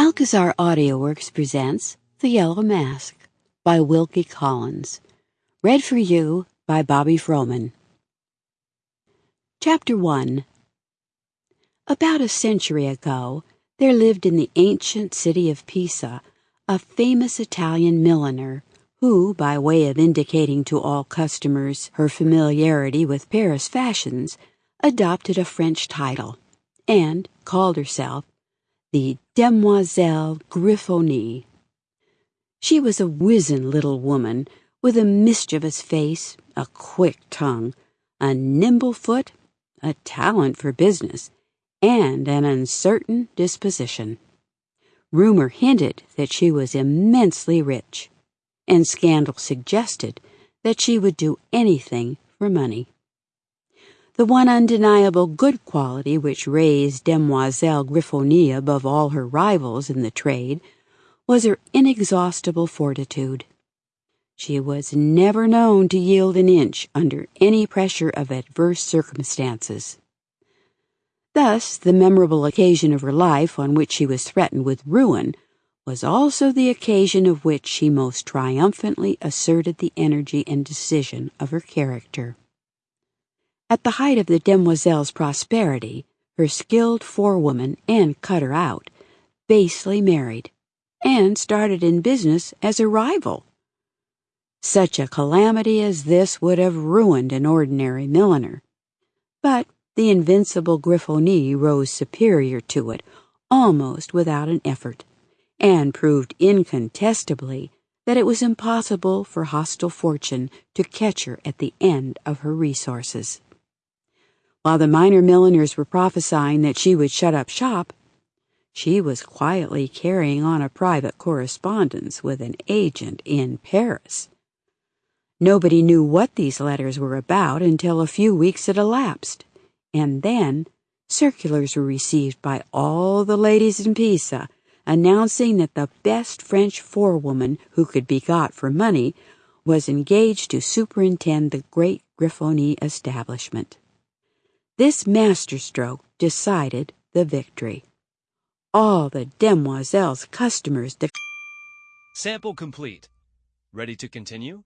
Alcazar AudioWorks presents The Yellow Mask by Wilkie Collins. Read for you by Bobby Froman. Chapter 1 About a century ago, there lived in the ancient city of Pisa a famous Italian milliner who, by way of indicating to all customers her familiarity with Paris fashions, adopted a French title and called herself the Demoiselle Grifoni. She was a wizen little woman with a mischievous face, a quick tongue, a nimble foot, a talent for business, and an uncertain disposition. Rumor hinted that she was immensely rich, and scandal suggested that she would do anything for money. The one undeniable good quality which raised Demoiselle Grifoni above all her rivals in the trade was her inexhaustible fortitude. She was never known to yield an inch under any pressure of adverse circumstances. Thus, the memorable occasion of her life on which she was threatened with ruin was also the occasion of which she most triumphantly asserted the energy and decision of her character. At the height of the demoiselle's prosperity, her skilled forewoman and cutter out basely married and started in business as a rival. Such a calamity as this would have ruined an ordinary milliner. But the invincible Grifoni rose superior to it almost without an effort, and proved incontestably that it was impossible for hostile fortune to catch her at the end of her resources. While the minor milliners were prophesying that she would shut up shop, she was quietly carrying on a private correspondence with an agent in Paris. Nobody knew what these letters were about until a few weeks had elapsed and then circulars were received by all the ladies in Pisa announcing that the best French forewoman who could be got for money was engaged to superintend the great Grifoni establishment. This masterstroke decided the victory. All the demoiselle's customers. De- Sample complete. Ready to continue?